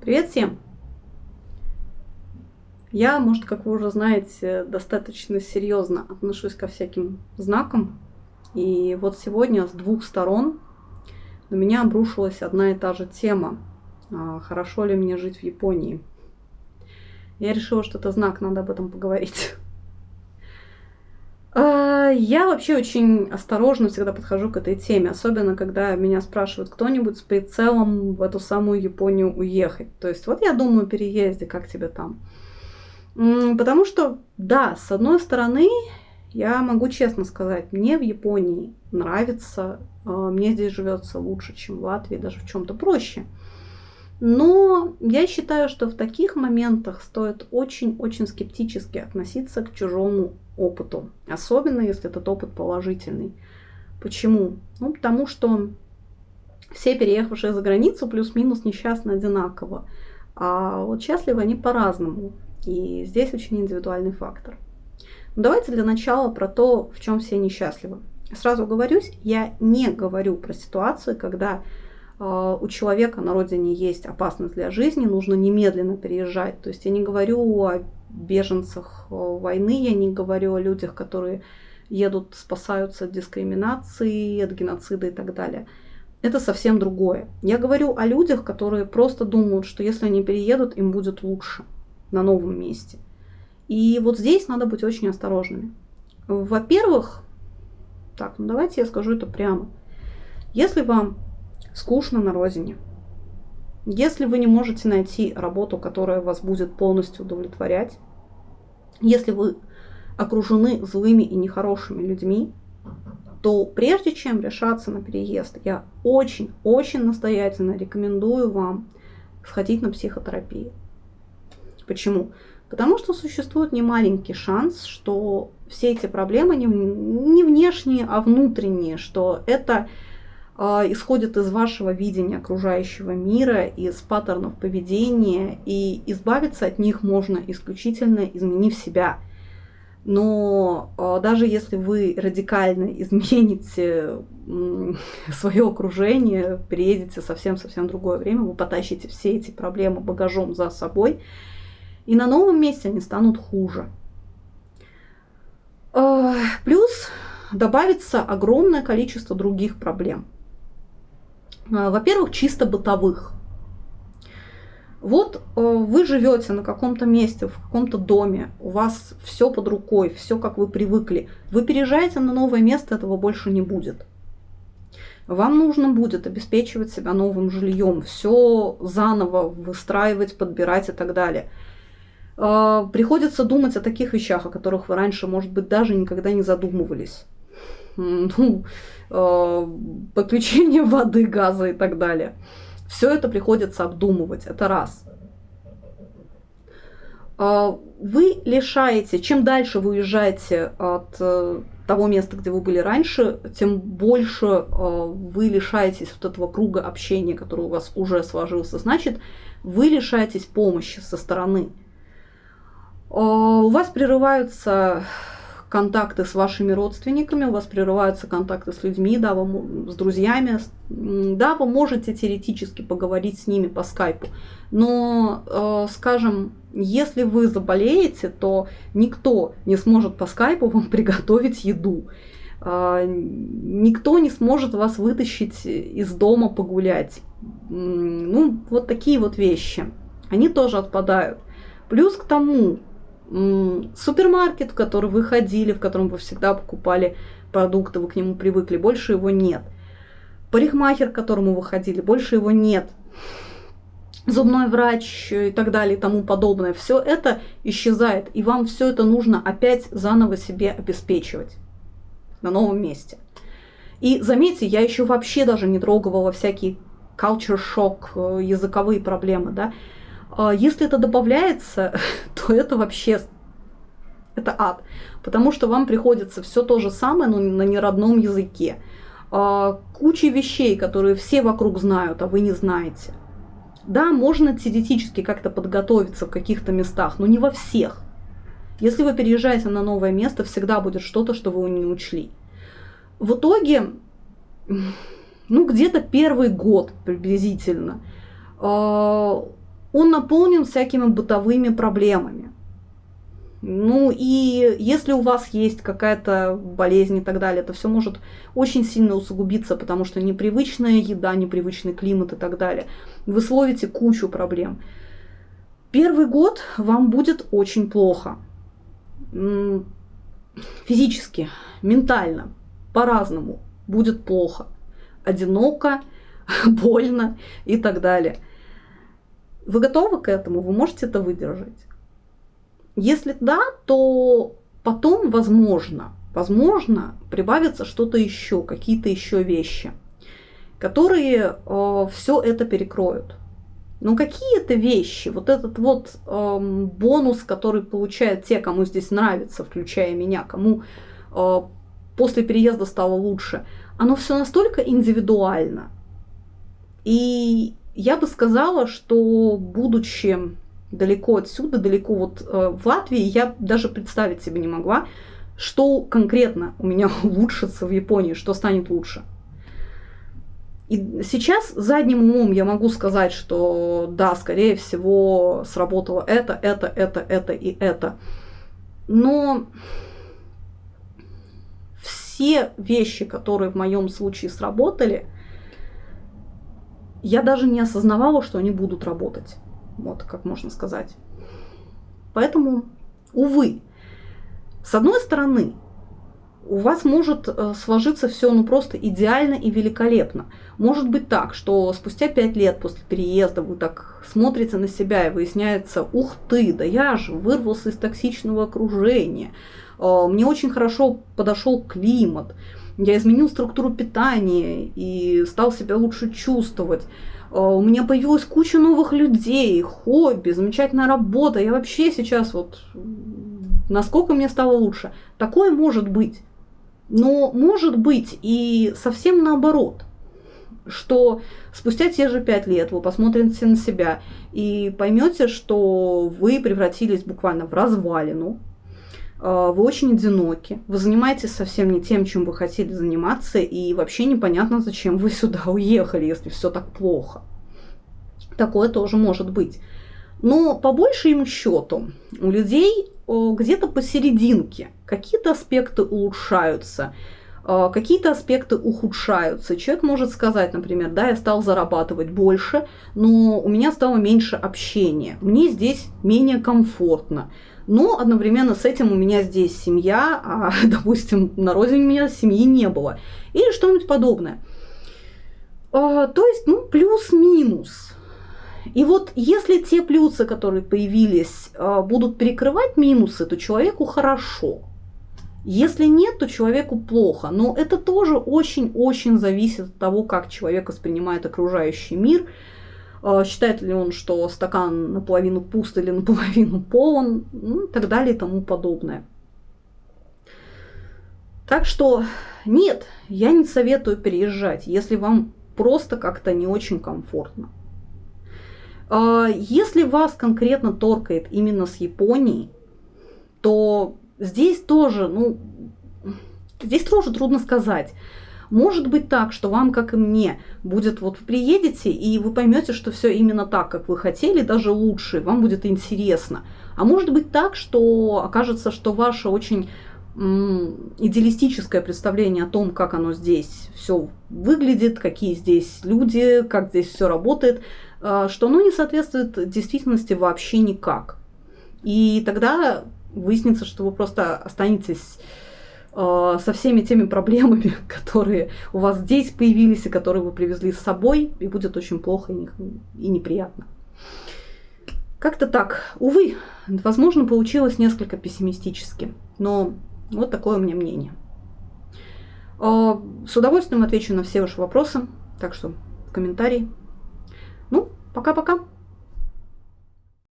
Привет всем! Я, может, как вы уже знаете, достаточно серьезно отношусь ко всяким знакам. И вот сегодня с двух сторон на меня обрушилась одна и та же тема. А, хорошо ли мне жить в Японии? Я решила, что это знак, надо об этом поговорить. Я вообще очень осторожно всегда подхожу к этой теме, особенно когда меня спрашивают кто-нибудь с прицелом в эту самую Японию уехать. То есть вот я думаю о переезде, как тебе там? Потому что, да, с одной стороны, я могу честно сказать, мне в Японии нравится, а, мне здесь живется лучше, чем в Латвии, даже в чем-то проще. Но я считаю, что в таких моментах стоит очень-очень скептически относиться к чужому опыту, особенно если этот опыт положительный. Почему? Ну, потому что все переехавшие за границу плюс-минус несчастны одинаково, а вот счастливы они по-разному. И здесь очень индивидуальный фактор. Но давайте для начала про то, в чем все несчастливы. Сразу говорюсь, я не говорю про ситуацию, когда у человека на родине есть опасность для жизни, нужно немедленно переезжать. То есть я не говорю о беженцах э, войны, я не говорю о людях, которые едут, спасаются от дискриминации, от геноцида и так далее. Это совсем другое. Я говорю о людях, которые просто думают, что если они переедут, им будет лучше на новом месте. И вот здесь надо быть очень осторожными. Во-первых, так, ну давайте я скажу это прямо. Если вам скучно на родине, если вы не можете найти работу, которая вас будет полностью удовлетворять, если вы окружены злыми и нехорошими людьми, то прежде чем решаться на переезд, я очень-очень настоятельно рекомендую вам сходить на психотерапию. Почему? Потому что существует немаленький шанс, что все эти проблемы не, не внешние, а внутренние, что это исходит из вашего видения окружающего мира, из паттернов поведения, и избавиться от них можно исключительно изменив себя. Но э, даже если вы радикально измените свое окружение, переедете совсем-совсем другое время, вы потащите все эти проблемы багажом за собой, и на новом месте они станут хуже. А, плюс добавится огромное количество других проблем. А, во-первых, чисто бытовых. Вот а, вы живете на каком-то месте, в каком-то доме, у вас все под рукой, все как вы привыкли. Вы переезжаете на новое место, этого больше не будет. Вам нужно будет обеспечивать себя новым жильем, все заново выстраивать, подбирать и так далее. А, приходится думать о таких вещах, о которых вы раньше, может быть, даже никогда не задумывались. Ну, а, подключение воды, газа и так далее. Все это приходится обдумывать, это раз. А, вы лишаете, чем дальше вы уезжаете от э, того места, где вы были раньше, тем больше вы лишаетесь вот этого круга общения, который у вас уже сложился. Значит, вы лишаетесь помощи со стороны. У вас прерываются контакты с вашими родственниками, у вас прерываются контакты с людьми, да, вы, с друзьями. Да, вы можете теоретически поговорить с ними по скайпу, но, э, скажем, если вы заболеете, то никто не сможет по скайпу вам приготовить еду. Э, никто не сможет вас вытащить из дома погулять. Ну, вот такие вот вещи. Они тоже отпадают. Плюс к тому, супермаркет, в который вы ходили, в котором вы всегда покупали продукты, вы к нему привыкли, больше его нет. Парикмахер, к которому вы ходили, больше его нет. Зубной врач и так далее и тому подобное. Все это исчезает, и вам все это нужно опять заново себе обеспечивать на новом месте. И заметьте, я еще вообще даже не трогала всякие culture shock, э, языковые проблемы, да. А если это добавляется, то это вообще это ад, потому что вам приходится все то же самое, но на неродном языке. А, куча вещей, которые все вокруг знают, а вы не знаете. Да, можно теоретически как-то подготовиться в каких-то местах, но не во всех. Если вы переезжаете на новое место, всегда будет что-то, что вы не учли. В итоге, ну, где-то первый год приблизительно, а, он наполнен всякими бытовыми проблемами. Ну и если у вас есть какая-то болезнь и так далее, это все может очень сильно усугубиться, потому что непривычная еда, непривычный климат и так далее. Вы словите кучу проблем. Первый год вам будет очень плохо. Физически, ментально, по-разному будет плохо. Одиноко, больно и так далее. Вы готовы к этому? Вы можете это выдержать? Если да, то потом, возможно, возможно, прибавится что-то еще, какие-то еще вещи, которые э, все это перекроют. Но какие это вещи, вот этот вот э, бонус, который получают те, кому здесь нравится, включая меня, кому э, после переезда стало лучше, оно все настолько индивидуально. И я бы сказала, что будучи далеко отсюда, далеко вот э, в Латвии, я даже представить себе не могла, что конкретно у меня улучшится в Японии, что станет лучше. И сейчас задним умом я могу сказать, что да, скорее всего, сработало это, это, это, это и это. Но все вещи, которые в моем случае сработали, я даже не осознавала, что они будут работать. Вот как можно сказать. Поэтому, увы, с одной стороны, у вас может э, сложиться все ну просто идеально и великолепно. Может быть так, что спустя пять лет после переезда вы так смотрите на себя и выясняется, ух ты, да я же вырвался из токсичного окружения, э, мне очень хорошо подошел климат, я изменил структуру питания и стал себя лучше чувствовать. Э, у меня появилась куча новых людей, хобби, замечательная работа. Я вообще сейчас вот... Насколько мне стало лучше? Такое может быть. Но может быть и совсем наоборот, что спустя те же пять лет вы посмотрите на себя и поймете, что вы превратились буквально в развалину, вы очень одиноки, вы занимаетесь совсем не тем, чем вы хотели заниматься, и вообще непонятно, зачем вы сюда уехали, если все так плохо. Такое тоже может быть. Но по большему счету у людей где-то посерединке какие-то аспекты улучшаются, какие-то аспекты ухудшаются. Человек может сказать, например, да, я стал зарабатывать больше, но у меня стало меньше общения, мне здесь менее комфортно. Но одновременно с этим у меня здесь семья, а, допустим, на родине у меня семьи не было. Или что-нибудь подобное. То есть, ну, плюс-минус. И вот если те плюсы, которые появились, а, будут перекрывать минусы, то человеку хорошо. Если нет, то человеку плохо. Но это тоже очень-очень зависит от того, как человек воспринимает окружающий мир. А, считает ли он, что стакан наполовину пуст или наполовину полон, ну, и так далее и тому подобное. Так что нет, я не советую переезжать, если вам просто как-то не очень комфортно. А, если вас конкретно торкает именно с Японией, то здесь тоже, ну, здесь тоже трудно сказать. Может быть так, что вам, как и мне, будет вот вы приедете, и вы поймете, что все именно так, как вы хотели, даже лучше, вам будет интересно. А может быть так, что окажется, что ваше очень идеалистическое представление о том, как оно здесь все выглядит, какие здесь люди, как здесь все работает, а, что оно не соответствует действительности вообще никак. И тогда выяснится, что вы просто останетесь а, со всеми теми проблемами, которые у вас здесь появились и которые вы привезли с собой, и будет очень плохо и неприятно. Как-то так. Увы, возможно, получилось несколько пессимистически, но вот такое у меня мнение. А, с удовольствием отвечу на все ваши вопросы, так что в комментарии. Ну, пока-пока.